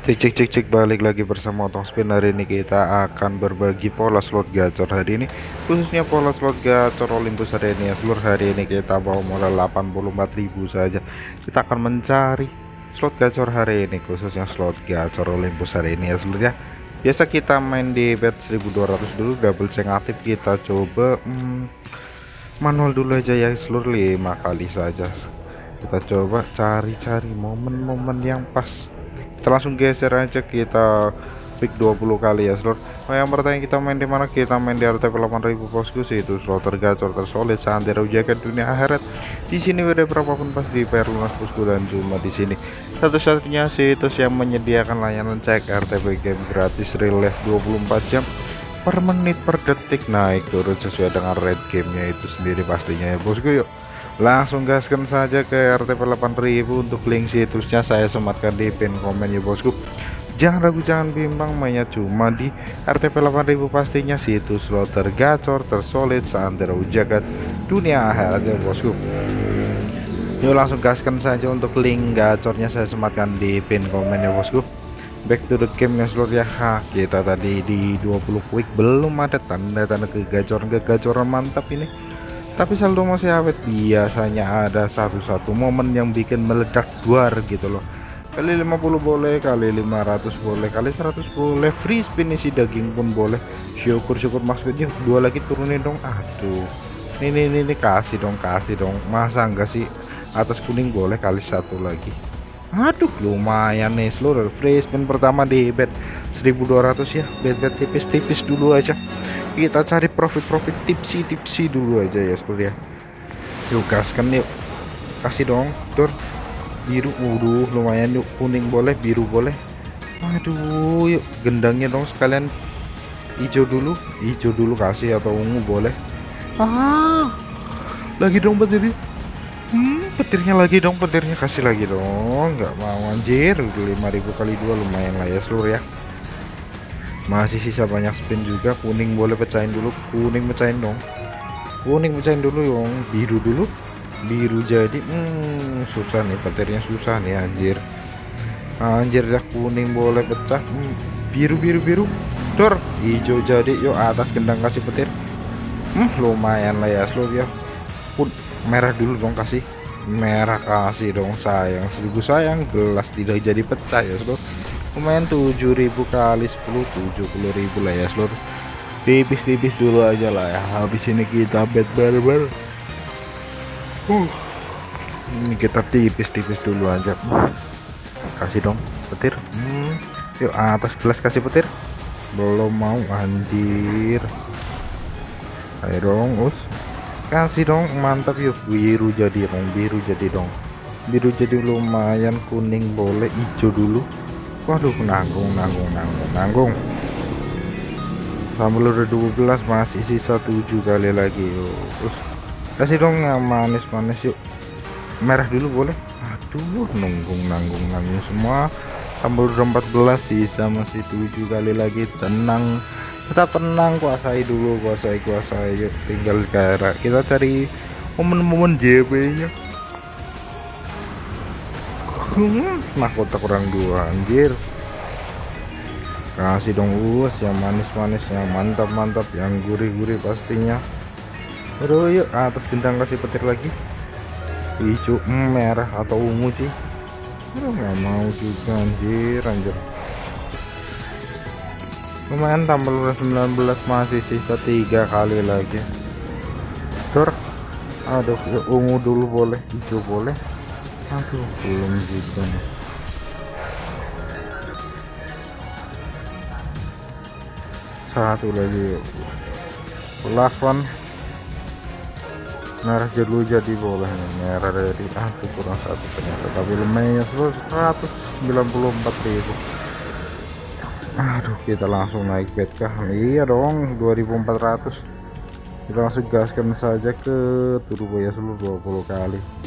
Cek cek cek cek balik lagi bersama Otong Spin. Hari ini kita akan berbagi pola slot gacor hari ini. Khususnya pola slot gacor Olympus hari ini. Ya seluruh hari ini kita bawa modal 84.000 saja. Kita akan mencari slot gacor hari ini khususnya slot gacor Olympus hari ini ya seluruh ya biasa kita main di bet 1200 dulu double check aktif. Kita coba hmm, manual dulu aja ya seluruh lima kali saja. Kita coba cari-cari momen-momen yang pas kita langsung geser aja kita pick 20 kali ya slot. Oh yang pertama kita main di mana? Kita main di RTP 8000 bosku sih itu slot tergacor tersolid sandera ujakan dunia akhirat. Di sini udah berapapun pas di PR lunas bosku dan cuma di sini. Satu-satunya situs yang menyediakan layanan cek RTP game gratis relief 24 jam per menit per detik naik turun sesuai dengan rate gamenya itu sendiri pastinya ya bosku yuk langsung gaskan saja ke RTP 8000 untuk link situsnya saya sematkan di pin komen ya bosku. Jangan ragu jangan bimbang mainnya cuma di RTP 8000 pastinya situs slot tergacor tersolid seantero jagat dunia akhirat ya bosku. Yuk langsung gaskan saja untuk link gacornya saya sematkan di pin komen ya bosku. Back to the game ya seluruh ya. Ha, kita tadi di 20 quick belum ada tanda-tanda kegacoran-kegacoran mantap ini tapi saldo masih awet biasanya ada satu-satu momen yang bikin meledak duar gitu loh. Kali 50 boleh kali 500 boleh kali 100 boleh. Free spin isi daging pun boleh. Syukur-syukur maksudnya dua lagi turunin dong. Aduh. Ini ini ini kasih dong kasih dong. Masa enggak sih? Atas kuning boleh kali satu lagi. Aduh lumayan nih seluruh free spin pertama di bet. 1200 ya bet-bet tipis-tipis dulu aja kita cari profit-profit tipsi-tipsi dulu aja ya seperti ya. Yuk gaskan yuk. Kasih dong tur. Biru waduh lumayan yuk. Kuning boleh biru boleh. Aduh yuk. Gendangnya dong sekalian. Hijau dulu hijau dulu kasih atau ungu boleh. Ah lagi dong petir hmm, petirnya lagi dong petirnya kasih lagi dong. Nggak mau anjir. 5000 kali dua lumayan lah ya seluruh ya masih sisa banyak spin juga. Kuning boleh pecahin dulu. Kuning pecahin dong. Kuning pecahin dulu dong. Biru dulu. Biru jadi hmm, susah nih. Petirnya susah nih anjir. Anjir ya kuning boleh pecah. Hmm, biru biru biru. Dor hijau jadi. Yuk atas gendang kasih petir. Hmm, lumayan lah ya seluruh ya pun merah dulu dong kasih. Merah kasih dong sayang. Seribu sayang gelas tidak jadi pecah ya seluruh lumayan 7000 kali 10 70000 lah ya seluruh tipis-tipis dulu aja lah ya. Habis ini kita bet barbar. Uh, ini kita tipis-tipis dulu aja. Kasih dong petir. Hmm. yuk atas gelas kasih petir. Belum mau anjir. Ayo dong us. Kasih dong mantap yuk. Biru jadi dong biru jadi dong. Biru jadi lumayan kuning boleh hijau dulu waduh nanggung nanggung nanggung nanggung. Sambal udah 12 masih sisa 7 kali lagi yuk terus kasih dong yang manis-manis yuk. Merah dulu boleh. Aduh nunggung nanggung nanggung semua. Sambal udah 14 sisa masih 7 kali lagi. Tenang tetap tenang kuasai dulu kuasai kuasai. Yuk tinggal cara kita cari momen-momen JB nya hmm, mahkota kurang dua anjir. Kasih dong us yang manis-manis yang mantap-mantap yang gurih-gurih pastinya. Aduh yuk atas bintang kasih petir lagi. Hijau merah atau ungu sih aduh nggak mau juga anjir anjir. Lumayan tambah 19 masih sisa tiga kali lagi. Tur aduh ungu dulu boleh hijau boleh aduh. Belum juga satu lagi. Last one. Merah dulu jadi boleh. Nih merah dari aduh kurang satu ternyata. Tapi lumayan 194 ribu. Aduh kita langsung naik bed kah? Iya dong 2400 kita langsung gaskan saja ke turbo ya seluruh 20 kali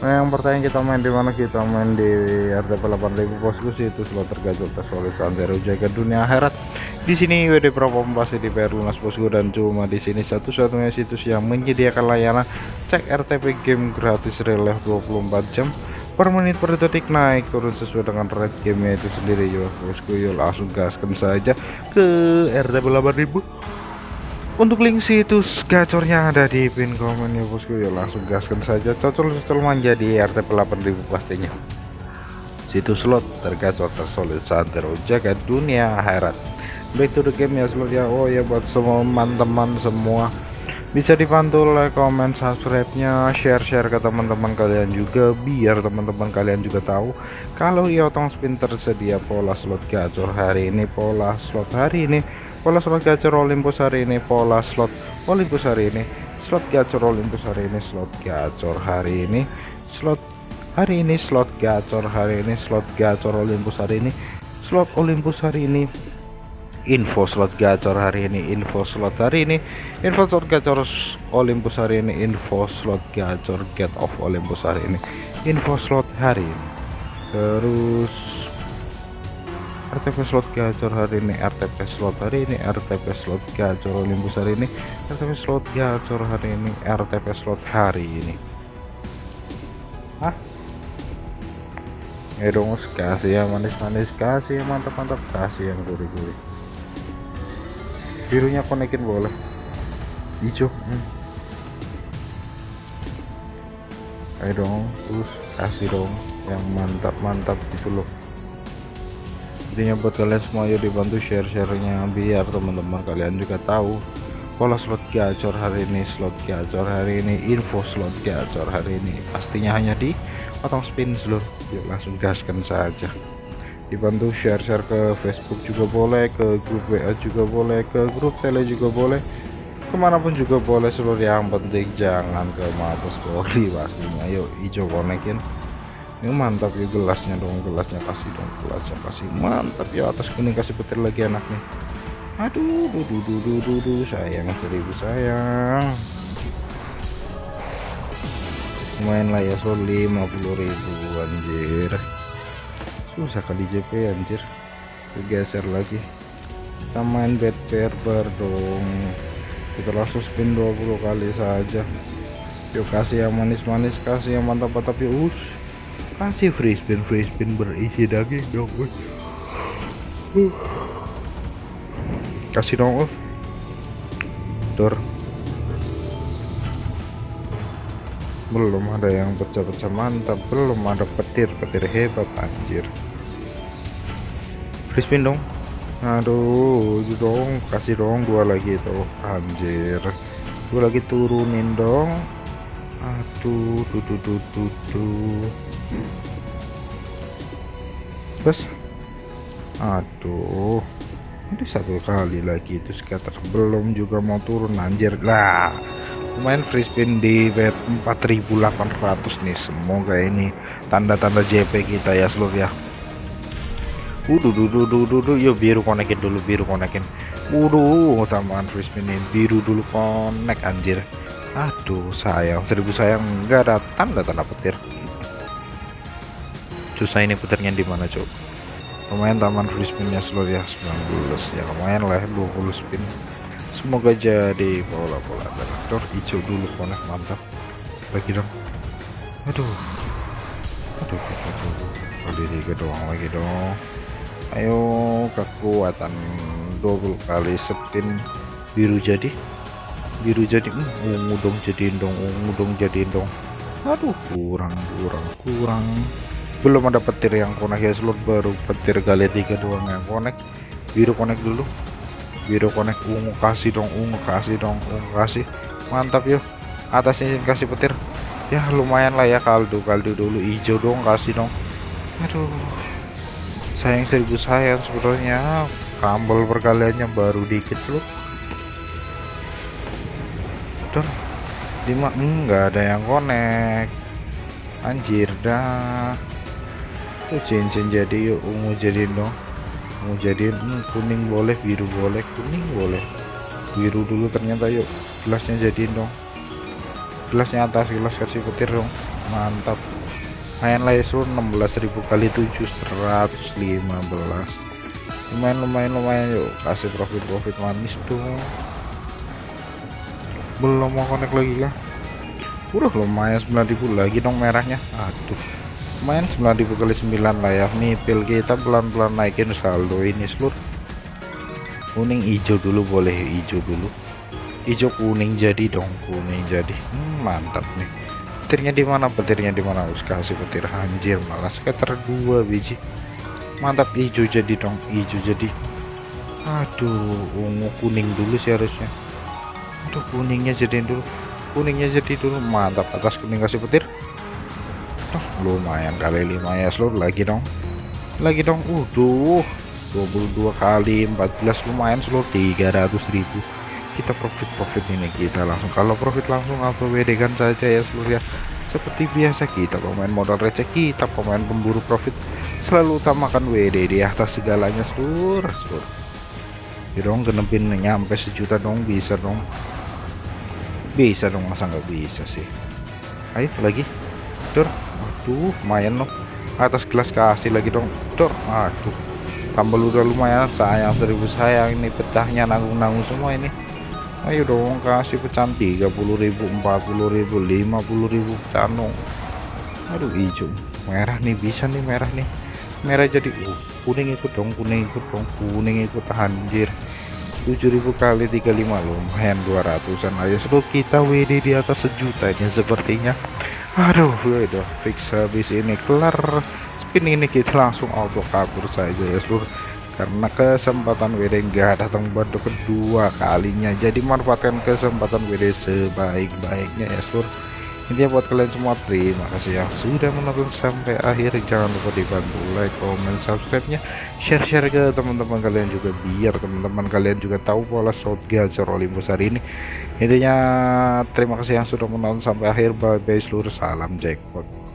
Nah yang pertanyaan kita main di mana? Kita main di RTP 8000 bosku sih itu slot tergacor tersolid santero jaga dunia akhirat. Di sini WD Pro pasti di PR lunas bosku dan cuma di sini satu-satunya situs yang menyediakan layanan. Cek RTP game gratis relief 24 jam. Per menit per detik naik turun sesuai dengan rate game itu sendiri. Yo bosku yo langsung gaskan saja ke RTP 8000 untuk link situs gacornya ada di pin komen ya bosku. Ya langsung gaskan saja. Cocol-cocol manja di RTP 8000 pastinya. Situs slot tergacor tersolid santero jaga dunia akhirat. Back to the game ya slot ya. Oh ya buat semua teman-teman semua. Bisa dibantu like comment subscribe nya share-share ke teman-teman kalian juga biar teman-teman kalian juga tahu kalau iotong spin tersedia pola slot gacor hari ini pola slot hari ini pola slot gacor Olympus hari ini pola slot Olympus hari ini slot gacor Olympus hari ini slot gacor hari ini slot hari ini slot gacor hari ini slot gacor Olympus hari ini slot Olympus hari ini info slot gacor hari ini info slot hari ini info slot gacor Olympus hari ini info slot gacor get of Olympus hari ini info slot hari ini terus RTP slot gacor hari ini RTP slot hari ini RTP slot gacor Olympus hari ini RTP slot gacor hari ini RTP slot hari ini Hah? Ya dong kasih ya manis-manis kasih ya mantap-mantap kasih yang gurih-gurih birunya konekin boleh hijau hmm. ayo dong terus kasih dong yang mantap-mantap gitu loh intinya buat kalian semua yuk dibantu share-sharenya biar teman-teman kalian juga tahu pola slot gacor hari ini slot gacor hari ini info slot gacor hari ini. Pastinya hanya di potong spin seluruh yuk langsung gaskan saja. Dibantu share-share ke Facebook juga boleh ke grup WA juga boleh ke grup tele juga boleh. Ke mana pun juga boleh seluruh yang penting jangan ke mabes Polri pastinya. Yuk hijau konekin ini mantap ya gelasnya dong gelasnya kasih dong gelasnya kasih. Mantap ya atas kuning kasih petir lagi anaknya. Aduh duh duh duh duh duh, sayang seribu sayang. Lumayan lah ya so 50.000 anjir. Susah kali JP anjir. Bergeser lagi. Kita main bed barber dong. Kita langsung spin 20 kali saja. Yuk kasih yang manis-manis kasih yang mantap-mantap ya. Us kasih free spin free spin berisi daging dong uh. kasih dong uh. Dor. belum ada yang pecah-pecah mantap belum ada petir-petir hebat anjir. Free spin dong. Aduh itu dong. Kasih dong dua lagi tuh anjir. Dua lagi turunin dong. Aduh tuh tuh tuh tuh terus? Aduh. Ini satu kali lagi itu scatter. Belum juga mau turun anjir. Lah lumayan free spin di bet 4800 nih. Semoga ini tanda-tanda JP kita ya seluruh ya. Wuduh, duduh, duduh, duduh, yuk biru konekin dulu, biru konekin. Wuduh, tambahan free spin ini. Biru dulu konek anjir. Aduh, sayang, seribu sayang nggak ada tanda-tanda petir. Susah ini petirnya di mana, Cuk? Lumayan taman free spinnya seluruh ya 19 ya lumayan lah 20 spin. Semoga jadi bola-bola traktor hijau dulu konek mantap. Lagi dong. Aduh. Aduh aduh kali tiga doang lagi dong. Ayo kekuatan 20 kali spin. Biru jadi. Biru jadi. Hmm, ungu dong jadiin dong ungu dong jadiin dong. Aduh kurang kurang kurang belum ada petir yang konek ya slot baru petir kali tiga doang yang konek biru konek dulu. Biru konek ungu kasih dong ungu kasih dong ungu kasih. Mantap yuk. Atasnya kasih petir. Ya lumayan lah ya kaldu kaldu dulu. Hijau dong kasih dong. Aduh. Sayang seribu sayang sebetulnya kambal perkaliannya baru dikit loh. Dan lima enggak ada yang konek anjir dah cincin jadi yuk ungu jadi dong mau jadiin hmm, kuning boleh biru boleh kuning boleh. Biru dulu ternyata yuk gelasnya jadiin dong gelasnya atas gelas kasih petir dong. Mantap. Main lah ya 16.000 kali 7 115 lumayan lumayan lumayan yuk. Kasih profit profit manis dong. Belum mau connect lagi kah? Udah lumayan 9000 lagi dong merahnya. Aduh main 9000 kali 9 lah ya. Mipil kita pelan-pelan naikin saldo ini seluruh kuning hijau dulu boleh hijau dulu. Hijau kuning jadi dong kuning jadi. Hmm, mantap nih. Petirnya di mana? Petirnya di mana? Us kasih petir. Anjir malah sekitar dua biji. Mantap hijau jadi dong hijau jadi. Aduh ungu kuning dulu sih harusnya. Aduh kuningnya jadi dulu. Kuningnya jadi dulu. Mantap atas kuning kasih petir oh, lumayan kali 5 ya seluruh lagi dong. Lagi dong. Udah 22 kali 14 lumayan seluruh 300.000 kita profit-profit ini kita langsung. Kalau profit langsung apa kan saja ya seluruh ya? Seperti biasa kita pemain modal receh kita pemain pemburu profit. Selalu utamakan WD di atas segalanya seluruh seluruh ya dong genepin nyampe sejuta dong bisa dong. Bisa dong masa nggak bisa sih? Ayo lagi tur aduh lumayan loh. Atas gelas kasih lagi dong. Dor aduh. Tambah udah lumayan. Sayang seribu sayang. Ini pecahnya nanggung-nanggung semua ini. Ayo dong kasih pecahan 30.000 40.000 50.000 pecahan dong. Aduh hijau. Merah nih bisa nih merah nih. Merah jadi uh, kuning ikut dong kuning ikut dong kuning ikut anjir. 7000 kali 35 lumayan 200an ayo seluruh kita WD di atas sejuta ini sepertinya aduh udah fix habis ini. Kelar spin ini kita langsung auto kabur saja ya seluruh karena kesempatan WD enggak datang bantu kedua kalinya. Jadi manfaatkan kesempatan WD sebaik-baiknya ya seluruh intinya buat kalian semua terima kasih yang sudah menonton sampai akhir. Jangan lupa dibantu like comment subscribe nya share-share ke teman-teman kalian juga biar teman-teman kalian juga tahu pola shot gacor Olympus hari ini intinya terima kasih yang sudah menonton sampai akhir. Bye bye seluruh salam jackpot